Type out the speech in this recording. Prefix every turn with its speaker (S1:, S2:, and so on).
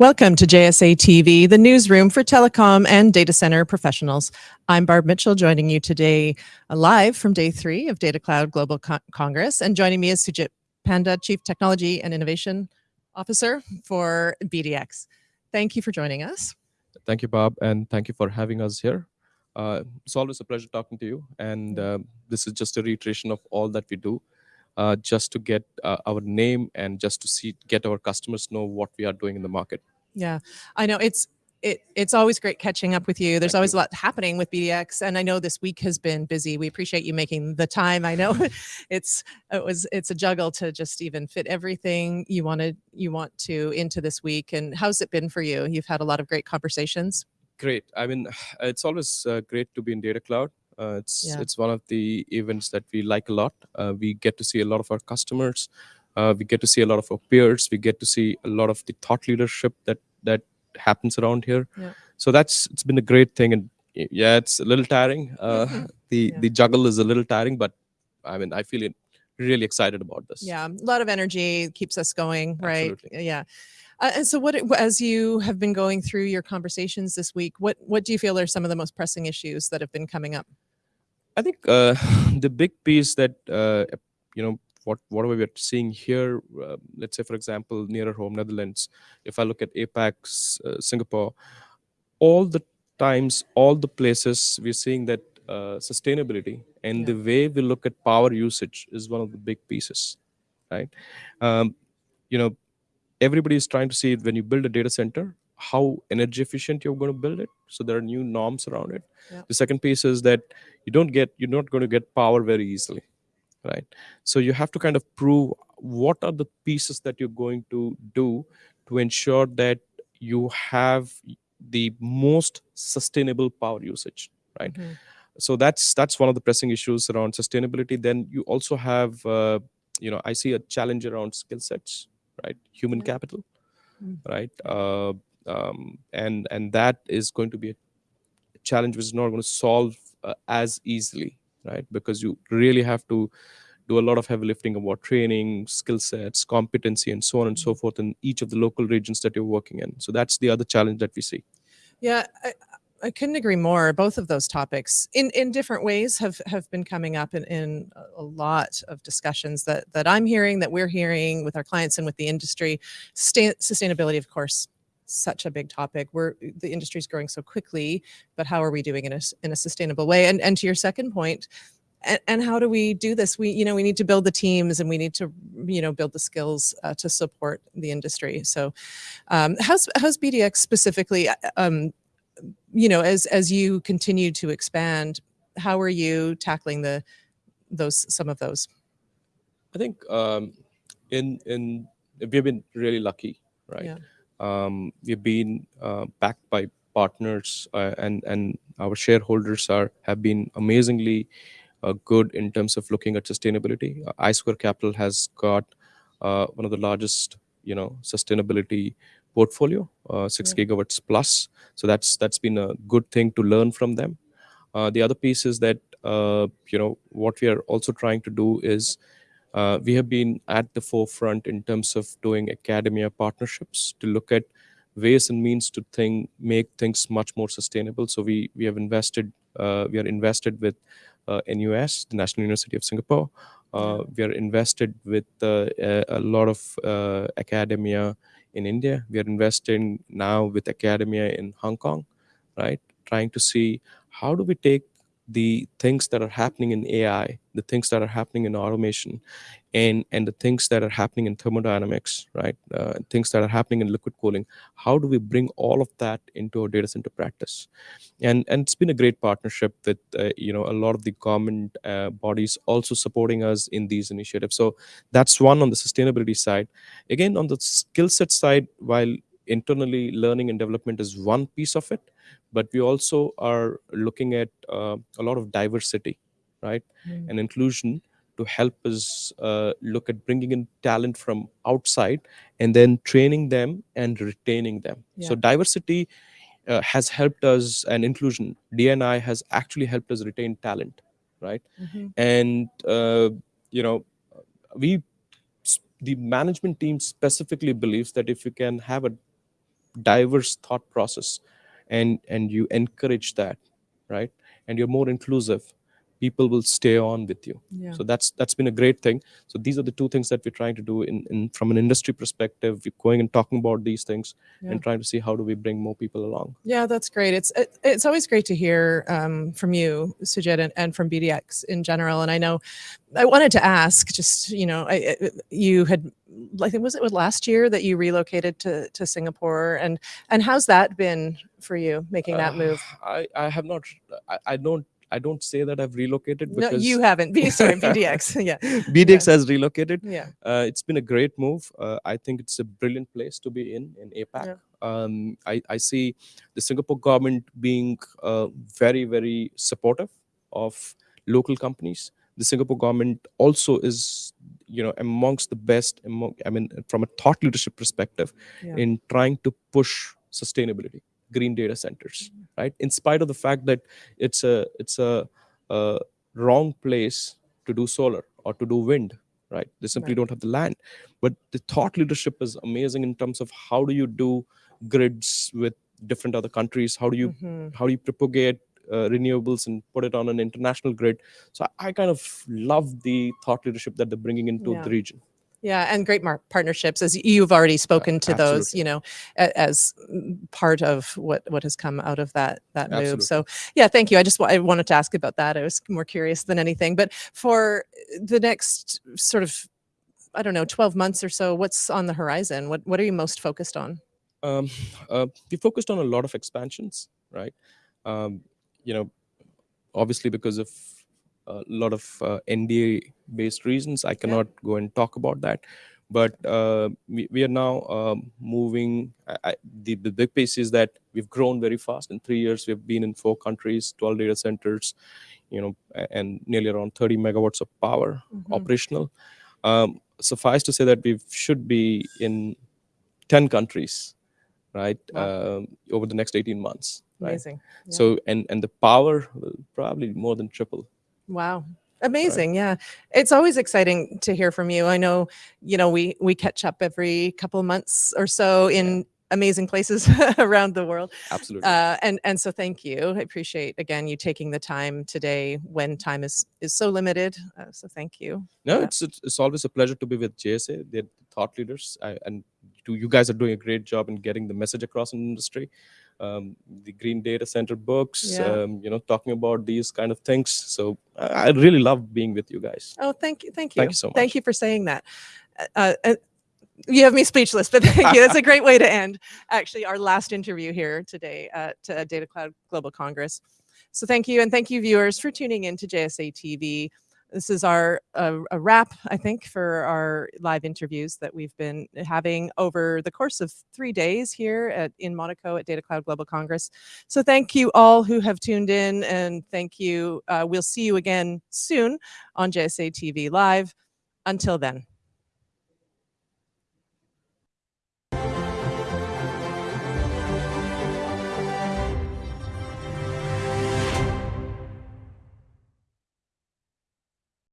S1: Welcome to JSA TV, the newsroom for telecom and data center professionals. I'm Barb Mitchell, joining you today uh, live from day three of Data Cloud Global Con Congress. And joining me is Sujit Panda, Chief Technology and Innovation Officer for BDX. Thank you for joining us.
S2: Thank you, Bob, and thank you for having us here. Uh, it's always a pleasure talking to you, and uh, this is just a reiteration of all that we do uh, just to get uh, our name and just to see get our customers know what we are doing in the market.
S1: Yeah, I know it's it, it's always great catching up with you. There's
S2: Thank
S1: always
S2: you.
S1: a lot happening with BDX, and I know this week has been busy. We appreciate you making the time. I know it's it was it's a juggle to just even fit everything you wanted you want to into this week. And how's it been for you? You've had a lot of great conversations.
S2: Great. I mean, it's always uh, great to be in Data Cloud. Uh, it's
S1: Yeah.
S2: it's one of the events that we like a lot. Uh, we get to see a lot of our customers. Uh, we get to see a lot of our peers. We get to see a lot of the thought leadership that that happens around here.
S1: Yeah.
S2: So that's it's been a great thing. And yeah, it's a little tiring. Uh, the
S1: Yeah.
S2: the juggle is a little tiring, but I mean, I feel really excited about this.
S1: Yeah, a lot of energy keeps us going, right?
S2: Absolutely.
S1: Yeah. Uh, and so, what as you have been going through your conversations this week, what what do you feel are some of the most pressing issues that have been coming up?
S2: I think uh, the big piece that uh, you know what what we are seeing here, uh, let's say for example, nearer home Netherlands. If I look at APAC, uh, Singapore, all the times, all the places we're seeing that uh, sustainability and
S1: Yeah.
S2: the way we look at power usage is one of the big pieces, right? Um, you know, everybody is trying to see when you build a data center how energy efficient you're going to build it so there are new norms around it
S1: Yeah.
S2: the second piece is that you don't get you're not going to get power very easily right? So you have to kind of prove what are the pieces that you're going to do to ensure that you have the most sustainable power usage right?
S1: Mhm.
S2: so that's that's one of the pressing issues around sustainability. Then you also have uh, you know i see a challenge around skill sets right? Human capital
S1: Mm.
S2: right? Uh, um, and and that is going to be a challenge which is not going to solve uh, as easily right because you really have to do a lot of heavy lifting about training skill sets competency and so on and so mm-hmm. forth in each of the local regions that you're working in so that's the other challenge that we see
S1: Yeah, I, I couldn't agree more. Both of those topics, in in different ways, have have been coming up in, in a- lot of discussions that that I'm hearing, that we're hearing with our clients and with the industry. Sustain, sustainability, of course, such a big topic. We're the industry is growing so quickly, but how are we doing in a in a sustainable way? And and to your second. And, and how do we do this? We, you know, we need to build the teams and we need to, you know, build the skills uh, to support the industry. So, um, how's how's BDX specifically? uh, Um, you know as as you continue to expand how are you tackling the those some of those
S2: i think um, in in we've been really lucky right
S1: Yeah.
S2: Um, we've been uh, backed by partners uh, and and our shareholders are have been amazingly uh, good in terms of looking at sustainability. Uh, I Squared Capital has got uh, one of the largest you know sustainability portfolio uh, 6
S1: Yeah.
S2: gigawatts plus. So that's that's been a good thing to learn from them. Uh, the other piece is that uh, you know what we are also trying to do is uh, we have been at the forefront in terms of doing academia partnerships to look at ways and means to think make things much more sustainable. So we we have invested uh, we are invested with uh, NUS the National University of Singapore. Uh, we are invested with uh, a, a lot of uh, academia in India. We are investing now with academia in Hong Kong right? Trying to see how do we take the things that are happening in AI, the things that are happening in automation, and and the things that are happening in thermodynamics, right? Uh, things that are happening in liquid cooling. How do we bring all of that into our data center practice? And and it's been a great partnership with uh, you know a lot of the government uh, bodies also supporting us in these initiatives. So that's one on the sustainability side. Again, on the skill set side, while internally learning and development is one piece of it but we also are looking at uh, a lot of diversity right
S1: Mm.
S2: and inclusion to help us uh, look at bringing in talent from outside and then training them and retaining them so diversity uh, has helped us and inclusion dni has actually helped us retain talent right
S1: Mhm.
S2: and uh, you know we the management team specifically believes that if you can have a diverse thought process and and you encourage that right? And you're more inclusive people will stay on with you
S1: Yeah.
S2: so that's that's been a great thing so these are the two things that we're trying to do in, in from an industry perspective we're going and talking about these things
S1: Yeah.
S2: and trying to see how do we bring more people along
S1: Yeah, that's great. It's it, it's always great to hear um, from you, Sujit, and, and from BDX in general. And I know I wanted to ask, just you know, I, you had, I think was it was last year that you relocated to to Singapore, and and how's that been for you making that
S2: Uh,
S1: move?
S2: i i have not I, I don't i don't say that i've relocated
S1: No, you haven't. Sorry, BDX. yeah,
S2: bdx has relocated
S1: yeah,
S2: Uh, it's been a great move. Uh, I think it's a brilliant place to be in in APAC.
S1: Yeah.
S2: Um, I, I see the Singapore government being uh, very very supportive of local companies. The Singapore government also is you know amongst the best among I mean from a thought leadership perspective
S1: Yeah.
S2: in trying to push sustainability, green data centers, right? In spite of the fact that it's a it's a, a wrong place to do solar or to do wind right they simply
S1: Right.
S2: don't have the land but the thought leadership is amazing in terms of how do you do grids with different other countries how do you
S1: Mhm.
S2: how do you propagate uh, renewables and put it on an international grid so I, I kind of love the thought leadership that they're bringing into
S1: Yeah.
S2: the region
S1: Yeah, and great partnerships, as you've already spoken to those, you know, as mm, part of what what has come out of that that move.
S2: Absolutely.
S1: So, yeah, thank you. I just I wanted to ask about that. I was more curious than anything. But for the next sort of, I don't know, twelve months or so, what's on the horizon? What what are you most focused on?
S2: um, uh, we focused on a lot of expansions, right? Um, you know, obviously because of a lot of uh, NDA based reasons, I cannot go and talk about that. But uh, we, we are now um, moving. I, I, the, the big piece is that we've grown very fast. In three years, we've been in four countries, 12 data centers, you know, and nearly around 30 megawatts of power
S1: Mhm.
S2: operational. Um, suffice to say that we should be in 10 countries, right,
S1: Wow.
S2: um, over the next 18 months. Right.
S1: Amazing. Yeah.
S2: So, and and the power will probably more than triple.
S1: Wow. Amazing. Yeah. It's always exciting to hear from you. I know, you know, we we catch up every couple months or so in amazing places around the world.
S2: Absolutely.
S1: Uh, and and so thank you. I appreciate again you taking the time today when time is is so limited. Uh, so thank you.
S2: no, it's, it's it's always a pleasure to be with JSA. They're thought leaders, I, and do you guys are doing a great job in getting the message across in the industry. Um, the Green Data Center books,
S1: Yeah.
S2: um, you know, talking about these kind of things. So I, I really love being with you guys.
S1: Oh, thank you. Thank you.
S2: Thank you so much.
S1: Thank you for saying that. Uh, uh, you have me speechless, but thank you. That's a great way to end actually our last interview here today at uh, Data Cloud Global Congress. So thank you. And thank you viewers for tuning in to JSA TV. This is our uh, a wrap, I think, for our live interviews that we've been having over the course of three days here at in Monaco at Data Cloud Global Congress. So thank you all who have tuned in, and thank you. Uh, we'll see you again soon on JSA TV Live. Until then.